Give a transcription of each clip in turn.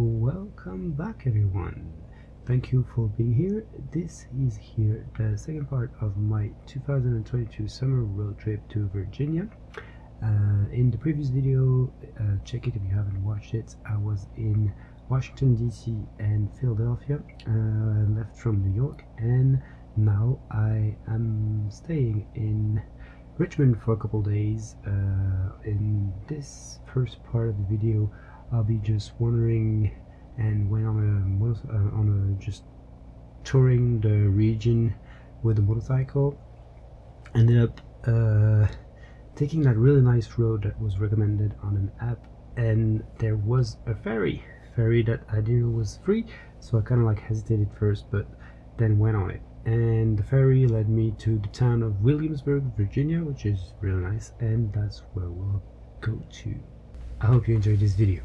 Welcome back everyone. Thank you for being here. This is here the second part of my 2022 summer road trip to Virginia. Uh, in the previous video, uh, check it if you haven't watched it, I was in Washington DC and Philadelphia, uh, left from New York and now I am staying in Richmond for a couple days. Uh, in this first part of the video I'll be just wandering and went on a uh, on a just touring the region with a motorcycle. Ended up uh, taking that really nice road that was recommended on an app. And there was a ferry ferry that I didn't know was free so I kind of like hesitated first but then went on it. And the ferry led me to the town of Williamsburg Virginia which is really nice and that's where we'll go to. I hope you enjoyed this video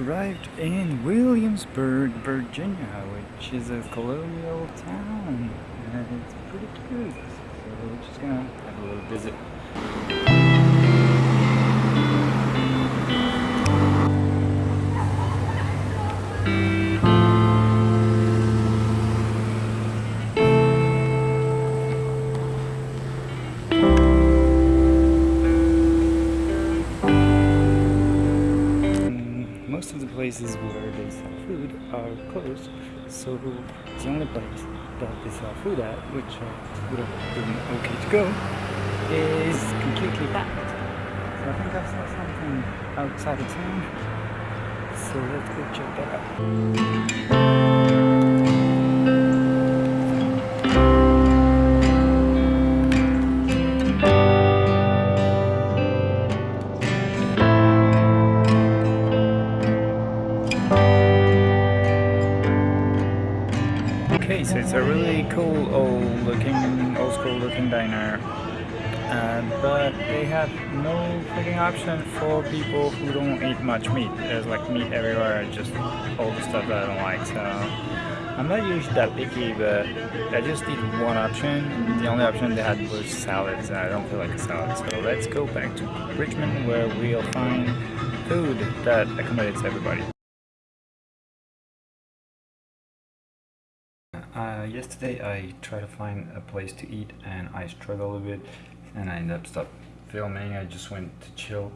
arrived in Williamsburg, Virginia, which is a colonial town, and it's pretty cute. So we're just gonna have a little visit. Places where they sell food are closed, so the only place that they sell food at, which would have been okay to go, is completely packed. So I think I saw something outside of town, so let's go check that out. For people who don't eat much meat. There's like meat everywhere, just all the stuff that I don't like. So I'm not usually that picky, but I just need one option. The only option they had was salads, and I don't feel like a salad. So let's go back to Richmond where we'll find food that accommodates everybody. Uh, yesterday I tried to find a place to eat and I struggled a bit and I ended up stop filming. I just went to chill.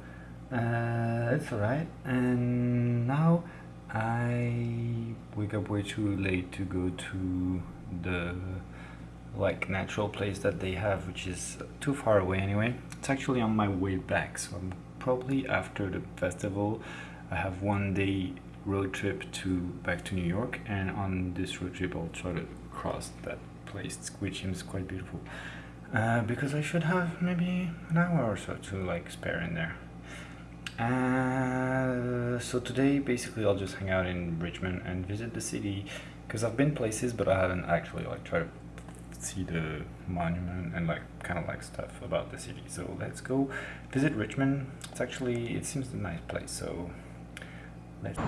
Uh, it's alright. And now I wake up way too late to go to the like natural place that they have which is too far away anyway. It's actually on my way back so I'm probably after the festival I have one day road trip to back to New York and on this road trip I'll try to cross that place which seems quite beautiful uh, because I should have maybe an hour or so to like spare in there. Uh, so today basically I'll just hang out in Richmond and visit the city because I've been places but I haven't actually like tried to see the monument and like kind of like stuff about the city. So let's go visit Richmond. It's actually it seems a nice place so Let's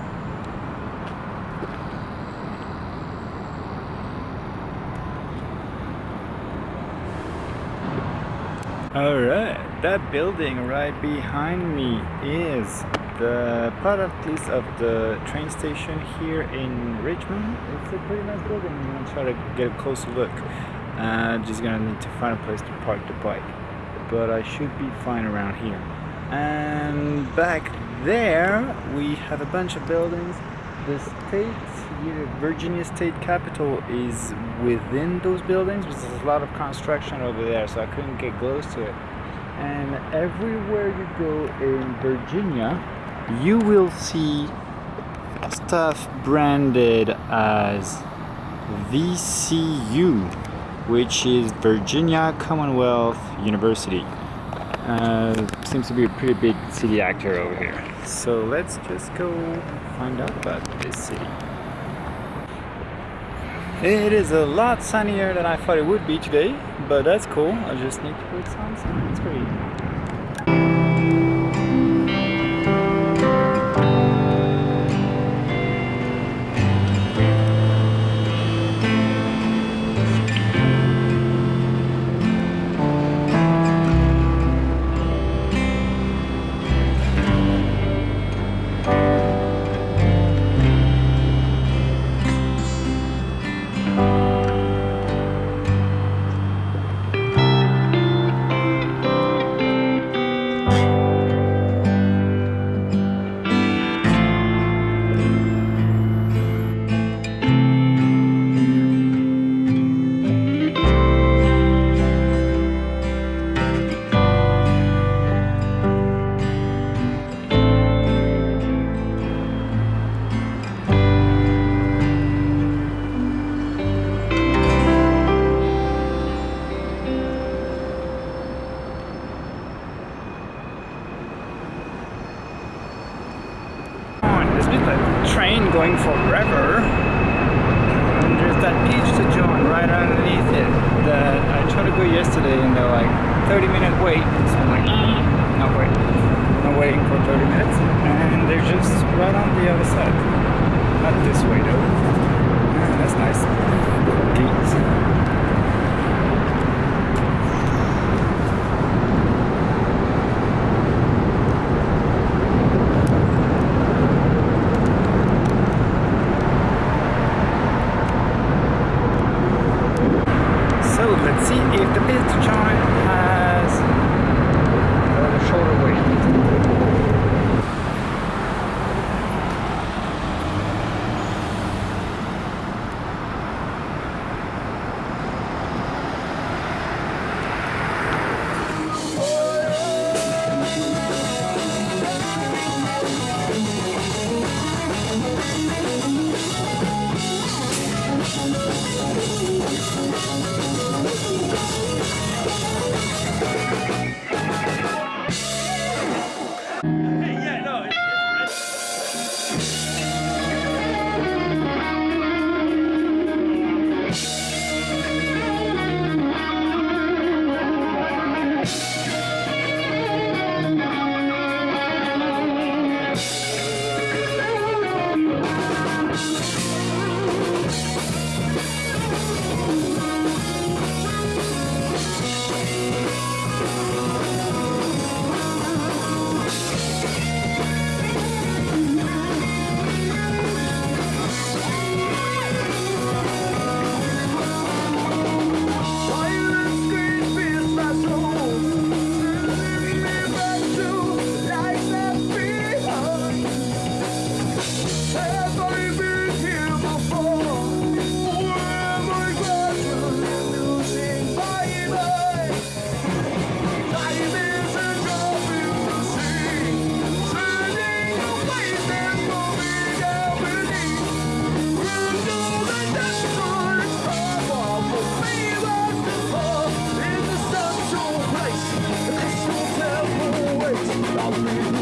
Alright, that building right behind me is the part of least of the train station here in Richmond. It's a pretty nice building. I'm gonna try to get a closer look. Uh, just gonna need to find a place to park the bike. But I should be fine around here. And back there we have a bunch of buildings the state, yeah, Virginia State Capitol is within those buildings, but there's a lot of construction over there, so I couldn't get close to it. And everywhere you go in Virginia, you will see stuff branded as VCU, which is Virginia Commonwealth University. Uh, seems to be a pretty big city actor over here. So let's just go find out about this city. It is a lot sunnier than I thought it would be today, but that's cool. I just need to put some sunscreen. moment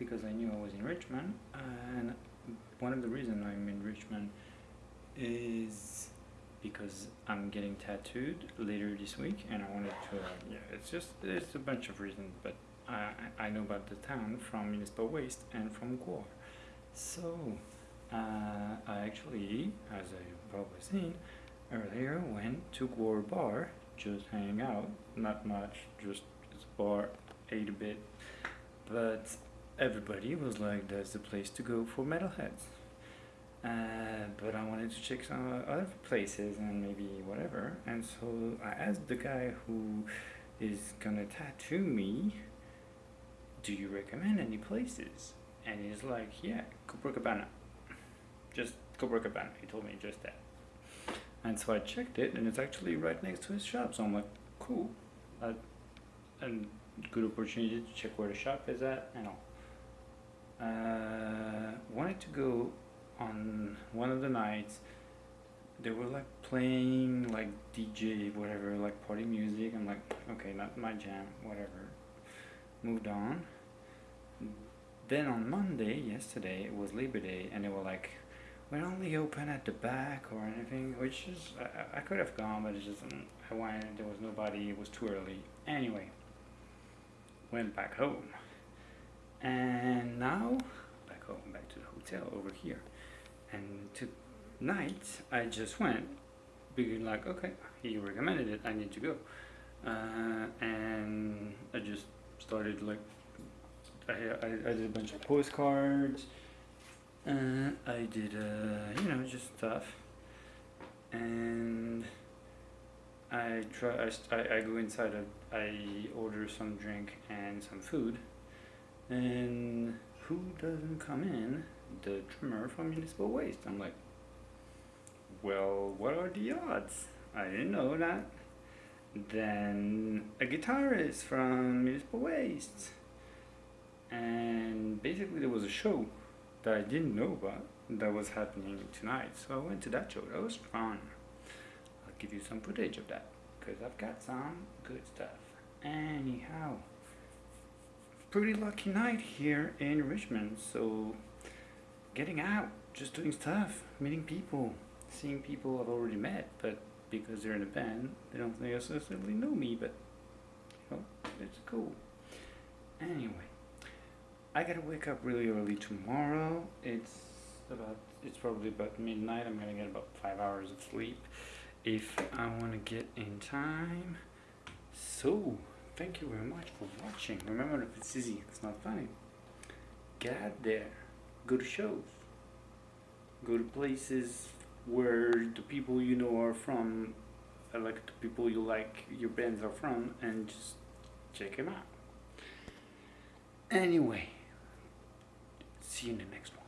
because I knew I was in Richmond, and one of the reasons I'm in Richmond is because I'm getting tattooed later this week, and I wanted to. Uh, yeah, it's just it's a bunch of reasons, but I I I know about the town from Municipal Waste and from GWAR, so uh, I actually, as I've probably seen earlier, went to GWAR Bar just hang out, not much, just it's a bar, ate a bit, but everybody was like, that's the place to go for metalheads. Uh, but I wanted to check some other places and maybe whatever, and so I asked the guy who is gonna tattoo me, do you recommend any places? And he's like, yeah, Copacabana. Just Copacabana. He told me just that. And so I checked it, and it's actually right next to his shop. So I'm like, cool. Uh, and good opportunity to check where the shop is at and all. Uh, wanted to go on one of the nights. They were like playing like DJ, whatever, like party music. I'm like, okay, not my jam, whatever. Moved on. Then on Monday, yesterday, it was Labor Day, and they were like, we're only open at the back or anything, which is I, I could have gone, but it's just um, I went. There was nobody. It was too early. Anyway, went back home, and now back home, back to the hotel over here, and tonight I just went, being like, okay, he recommended it. I need to go, uh, and I just started like I, I I did a bunch of postcards. Uh, I did, uh, you know, just stuff, and I try. I, I, go inside. I, I order some drink and some food, and who doesn't come in? The trimmer from Municipal Waste. I'm like, well, what are the odds? I didn't know that. Then a guitarist from Municipal Waste, and basically there was a show that I didn't know about that was happening tonight. So I went to that show. That was fun. I'll give you some footage of that because I've got some good stuff. Anyhow, pretty lucky night here in Richmond. So getting out, just doing stuff, meeting people, seeing people I've already met, but because they're in a band, they don't necessarily know me, but you know, it's cool. Anyway. I gotta wake up really early tomorrow. It's about it's probably about midnight. I'm gonna get about five hours of sleep if I wanna get in time. So thank you very much for watching. Remember if it's easy, it's not funny. Get out there. Go to shows. Go to places where the people you know are from, uh, like the people you like your bands are from, and just check them out. Anyway, see you in the next one.